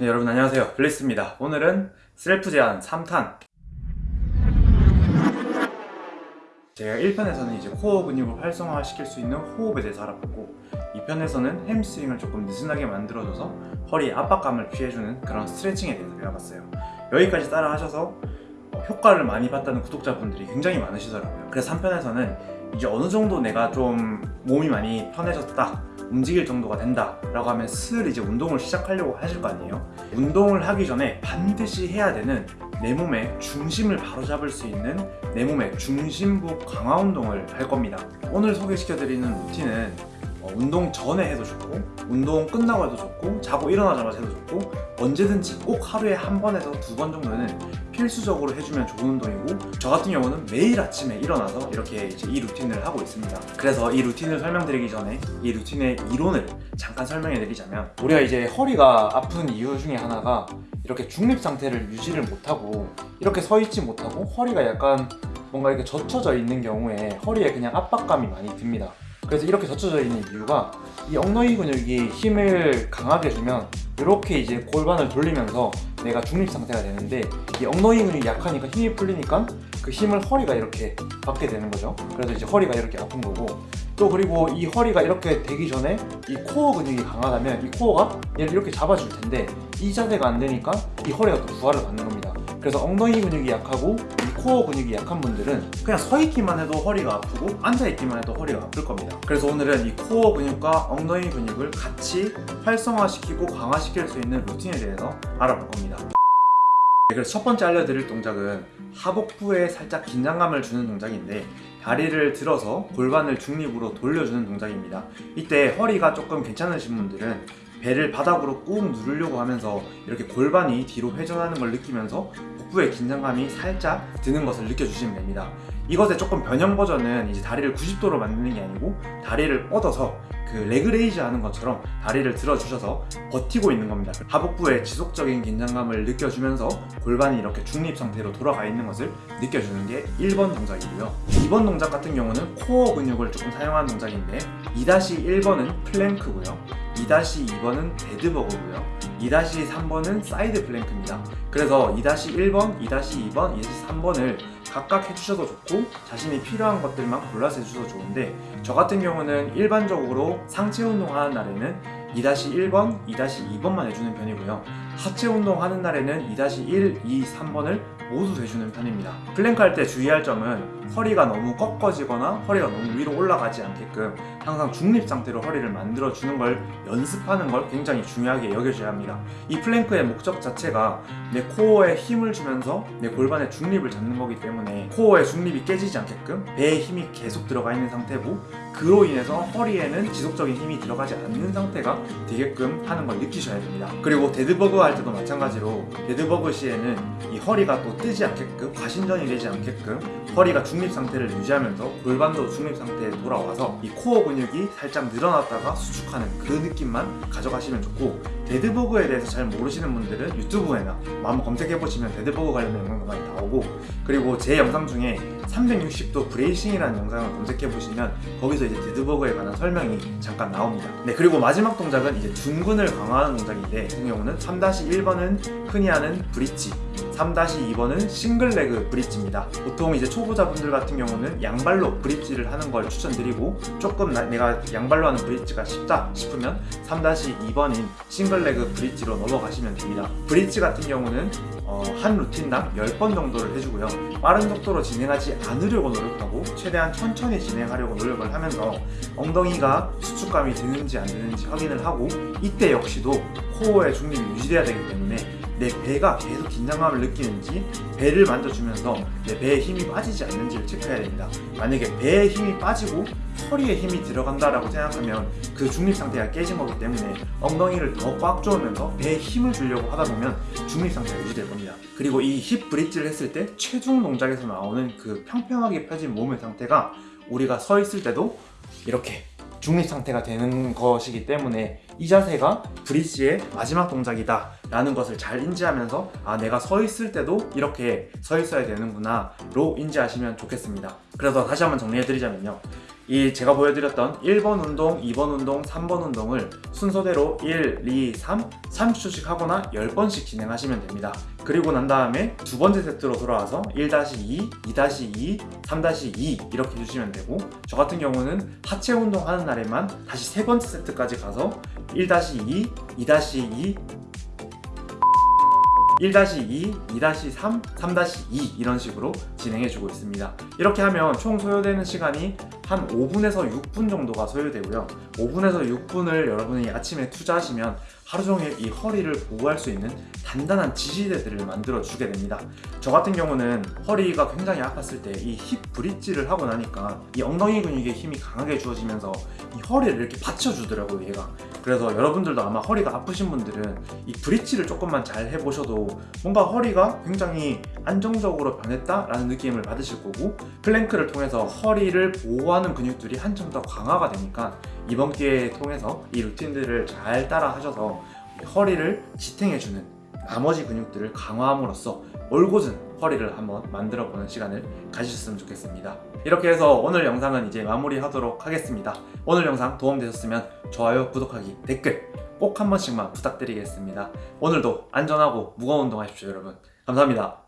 네, 여러분 안녕하세요. 블리스입니다. 오늘은 셀프 재활 3탄. 제가 1편에서는 이제 코어 근육을 활성화시킬 수 있는 호흡에 대해서 알아봤고 2편에서는 hamstring을 조금 느슨하게 만들어줘서 허리 압박감을 피해주는 그런 스트레칭에 대해서 배워봤어요. 여기까지 따라 하셔서 어, 효과를 많이 봤다는 구독자분들이 굉장히 많으시더라고요. 그래서 3편에서는 이제 어느 정도 내가 좀 몸이 많이 편해졌다 움직일 정도가 된다 라고 하면 슬 이제 운동을 시작하려고 하실 거 아니에요? 운동을 하기 전에 반드시 해야 되는 내 몸의 중심을 바로잡을 수 있는 내 몸의 중심부 강화 운동을 할 겁니다. 오늘 소개시켜 드리는 루틴은 어, 운동 전에 해도 좋고 운동 끝나고 해도 좋고 자고 일어나자마자 해도 좋고 언제든지 꼭 하루에 한 번에서 두 번 정도는 필수적으로 해주면 좋은 운동이고 저 같은 경우는 매일 아침에 일어나서 이렇게 이 루틴을 하고 있습니다. 그래서 이 루틴을 설명드리기 전에 이 루틴의 이론을 잠깐 설명해 드리자면 우리가 이제 허리가 아픈 이유 중에 하나가 이렇게 중립 상태를 유지를 못하고 이렇게 서 있지 못하고 허리가 약간 뭔가 이렇게 젖혀져 있는 경우에 허리에 그냥 압박감이 많이 듭니다 그래서 이렇게 젖혀져 있는 이유가 이 엉덩이 근육이 힘을 강하게 주면 이렇게 이제 골반을 돌리면서 내가 중립 상태가 되는데 이 엉덩이 근육이 약하니까 힘이 풀리니까 그 힘을 허리가 이렇게 받게 되는 거죠. 그래서 이제 허리가 이렇게 아픈 거고 또 그리고 이 허리가 이렇게 되기 전에 이 코어 근육이 강하다면 이 코어가 얘를 이렇게 잡아줄 텐데 이 자세가 안 되니까 이 허리가 또 부하를 받는 겁니다. 그래서 엉덩이 근육이 약하고 이 코어 근육이 약한 분들은 그냥 서 있기만 해도 허리가 아프고 앉아 있기만 해도 허리가 아플 겁니다. 그래서 오늘은 이 코어 근육과 엉덩이 근육을 같이 활성화시키고 강화시킬 수 있는 루틴에 대해서 알아볼 겁니다. 네, 그래서 첫 번째 알려드릴 동작은 하복부에 살짝 긴장감을 주는 동작인데 다리를 들어서 골반을 중립으로 돌려주는 동작입니다. 이때 허리가 조금 괜찮으신 분들은 배를 바닥으로 꾹 누르려고 하면서 이렇게 골반이 뒤로 회전하는 걸 느끼면서 복부에 긴장감이 살짝 드는 것을 느껴주시면 됩니다. 이것의 조금 변형 버전은 이제 다리를 90도로 만드는 게 아니고 다리를 뻗어서 그 leg raise 하는 것처럼 다리를 들어주셔서 버티고 있는 겁니다. 하복부에 지속적인 긴장감을 느껴주면서 골반이 이렇게 중립 상태로 돌아가 있는 것을 느껴주는 게 1번 동작이고요. 2번 동작 같은 경우는 코어 근육을 조금 사용하는 동작인데 2-1번은 plank고요. 2-2번은 dead bug고요 2-3번은 side plank입니다. 그래서 2-1번, 2-2번, 2-3번을 각각 해주셔도 좋고 자신이 필요한 것들만 골라서 해주셔도 좋은데 저 같은 경우는 일반적으로 상체 운동하는 날에는 2-1번, 2-2번만 해주는 편이고요 하체 운동하는 날에는 2-1, 2, 3번을 모두 해주는 편입니다. 플랭크 할 때 주의할 점은 허리가 너무 꺾어지거나 허리가 너무 위로 올라가지 않게끔 항상 중립 상태로 허리를 만들어 주는 걸 연습하는 걸 굉장히 중요하게 여겨줘야 합니다. 이 plank의 목적 자체가 내 코어에 힘을 주면서 내 골반의 중립을 잡는 거기 때문에 코어의 중립이 깨지지 않게끔 배에 힘이 계속 들어가 있는 상태고 그로 인해서 허리에는 지속적인 힘이 들어가지 않는 상태가 되게끔 하는 걸 느끼셔야 됩니다. 그리고 dead bug 할 때도 마찬가지로 dead bug 시에는 이 허리가 또 뜨지 않게끔 과신전이 되지 않게끔 허리가 중립 상태를 유지하면서 골반도 중립 상태에 돌아와서 이 코어 근육이 살짝 늘어났다가 수축하는 그 느낌만 가져가시면 좋고 dead bug에 대해서 잘 모르시는 분들은 유튜브에나 한번 검색해보시면 dead bug 관련된 영상도 많이 나오고 그리고 제 영상 중에 360도 bracing이라는 영상을 검색해보시면 거기서 이제 dead bug에 관한 설명이 잠깐 나옵니다. 네 그리고 마지막 동작은 이제 둔근을 강화하는 동작인데 같은 경우는 3-1번은 흔히 하는 bridge 3-2번은 single leg bridge입니다. 보통 이제 초보자분들 같은 경우는 양발로 bridge를 하는 걸 추천드리고 조금 나, 내가 양발로 하는 bridge가 쉽다 싶으면 3-2번인 single leg bridge로 넘어가시면 됩니다. bridge 같은 경우는 어, 한 루틴당 10번 정도를 해주고요. 빠른 속도로 진행하지 않으려고 노력하고 최대한 천천히 진행하려고 노력을 하면서 엉덩이가 수축감이 드는지 안 드는지 확인을 하고 이때 역시도 코어의 중립이 유지돼야 되기 때문에 내 배가 계속 긴장감을 느끼는지 배를 만져주면서 내 배에 힘이 빠지지 않는지를 체크해야 됩니다. 만약에 배에 힘이 빠지고 허리에 힘이 들어간다라고 생각하면 그 중립 상태가 깨진 거기 때문에 엉덩이를 더 꽉 조으면서 배에 힘을 주려고 하다 보면 중립 상태가 유지될 겁니다. 그리고 이 힙 브릿지를 했을 때 체중 동작에서 나오는 그 평평하게 펴진 몸의 상태가 우리가 서 있을 때도 이렇게 중립 상태가 되는 것이기 때문에 이 자세가 브릿지의 마지막 동작이다 라는 것을 잘 인지하면서 아 내가 서 있을 때도 이렇게 서 있어야 되는구나 로 인지하시면 좋겠습니다. 그래서 다시 한번 정리해 드리자면요 이 제가 보여드렸던 1번 운동, 2번 운동, 3번 운동을 순서대로 1, 2, 3, 30초씩 하거나 10번씩 진행하시면 됩니다. 그리고 난 다음에 두 번째 세트로 돌아와서 1-2, 2-2, 3-2 이렇게 해주시면 되고 저 같은 경우는 하체 운동 하는 날에만 다시 세 번째 세트까지 가서 1-2, 2-2, 1-2, 2-3, 3-2 이런 식으로 진행해주고 있습니다. 이렇게 하면 총 소요되는 시간이 한 5분에서 6분 정도가 소요되고요. 5분에서 6분을 여러분이 아침에 투자하시면 하루 종일 이 허리를 보호할 수 있는 단단한 지지대들을 만들어 주게 됩니다. 저 같은 경우는 허리가 굉장히 아팠을 때 이 힙 브릿지를 하고 나니까 이 엉덩이 근육에 힘이 강하게 주어지면서 이 허리를 이렇게 받쳐주더라고요, 얘가. 그래서 여러분들도 아마 허리가 아프신 분들은 이 브릿지를 조금만 잘 해보셔도 뭔가 허리가 굉장히 안정적으로 변했다라는 느낌을 받으실 거고 plank를 통해서 허리를 보호하는 근육들이 한층 더 강화가 되니까 이번 기회에 통해서 이 루틴들을 잘 따라 하셔서 허리를 지탱해주는 나머지 근육들을 강화함으로써 올곧은 허리를 한번 만들어 보는 시간을 가지셨으면 좋겠습니다. 이렇게 해서 오늘 영상은 이제 마무리하도록 하겠습니다. 오늘 영상 도움되셨으면 좋아요, 구독하기, 댓글 꼭 한 번씩만 부탁드리겠습니다. 오늘도 안전하고 무거운 운동 하십시오, 여러분. 감사합니다.